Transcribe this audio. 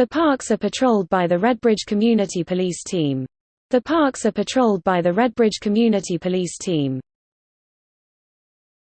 The parks are patrolled by the Redbridge Community Police Team. The parks are patrolled by the Redbridge Community Police Team.